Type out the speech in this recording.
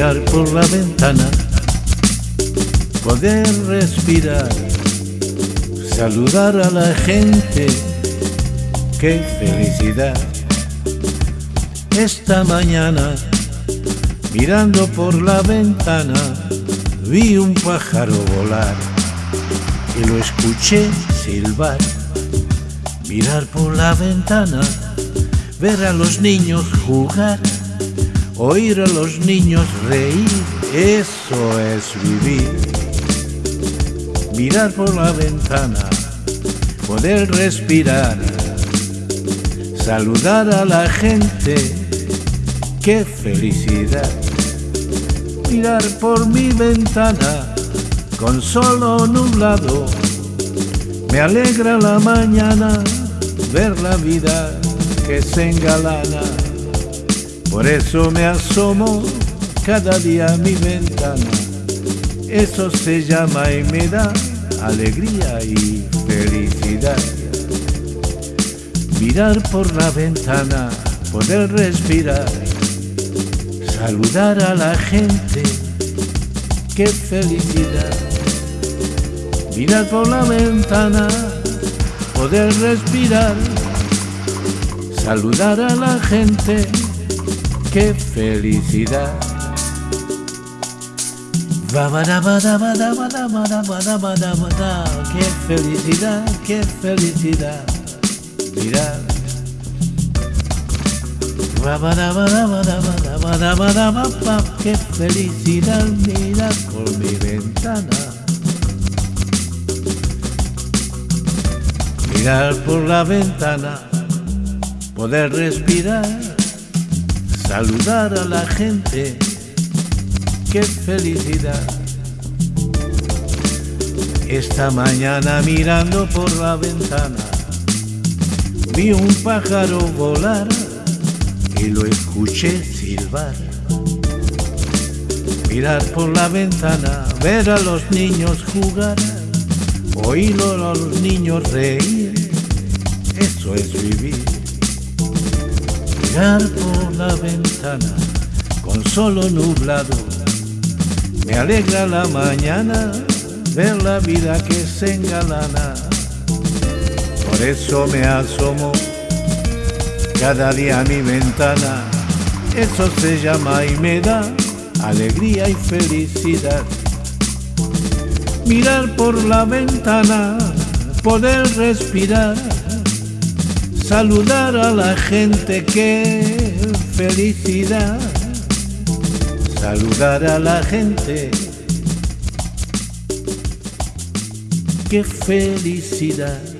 mirar por la ventana, poder respirar, saludar a la gente, qué felicidad. Esta mañana, mirando por la ventana, vi un pájaro volar y lo escuché silbar. Mirar por la ventana, ver a los niños jugar, oír a los niños reír, eso es vivir. Mirar por la ventana, poder respirar, saludar a la gente, qué felicidad. Mirar por mi ventana, con solo nublado, me alegra la mañana ver la vida que se engalana. Por eso me asomo cada día a mi ventana. Eso se llama y me da alegría y felicidad. Mirar por la ventana, poder respirar, saludar a la gente, qué felicidad. Mirar por la ventana, poder respirar, saludar a la gente, qué felicidad. Qué felicidad, qué felicidad, mirar. Qué felicidad, mirar por mi ventana. Mirar por la ventana, poder respirar, saludar a la gente, qué felicidad. Esta mañana mirando por la ventana, vi un pájaro volar y lo escuché silbar. Mirar por la ventana, ver a los niños jugar, oír a los niños reír, eso es vivir. Mirar por la ventana, con solo nublado, me alegra la mañana ver la vida que se engalana. Por eso me asomo cada día a mi ventana, eso se llama y me da alegría y felicidad. Mirar por la ventana, poder respirar, saludar a la gente, qué felicidad. Saludar a la gente, qué felicidad.